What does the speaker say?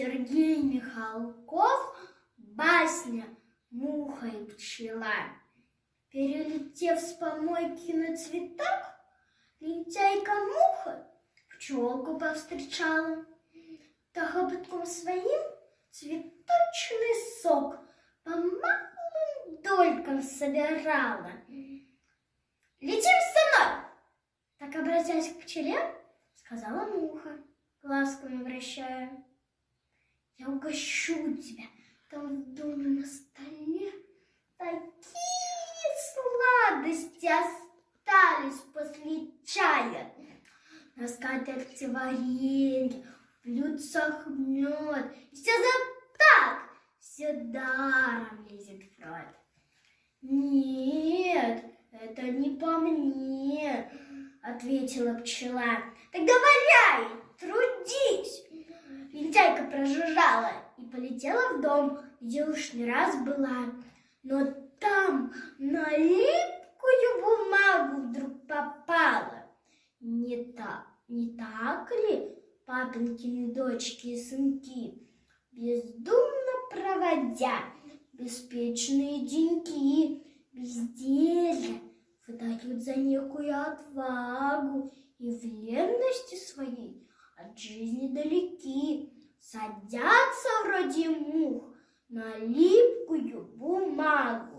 Сергей Михалков, басня «Муха и пчела». Перелетев с помойки на цветок, лентяйка-муха пчелку повстречала. Та хоботком своим цветочный сок по малым долькам собирала. «Летим со мной!» Так, обратясь к пчеле, сказала муха, ласково вращая. Я угощу тебя, там в доме на столе такие сладости остались после чая. На скатерти варенье, в блюдцах мед. Все за так, все даром лезет в рот. Нет, это не по мне, ответила пчела. Тогда валяй, трудись. Лентяйка прожужжала и полетела в дом, где уж не раз была. Но там на липкую бумагу вдруг попала. Не так, не так ли, папинкины дочки и сынки, бездумно проводя беспечные деньги, безделье, выдают за некую отвагу и в ленности своей от жизни далеки, садятся вроде мух на липкую бумагу.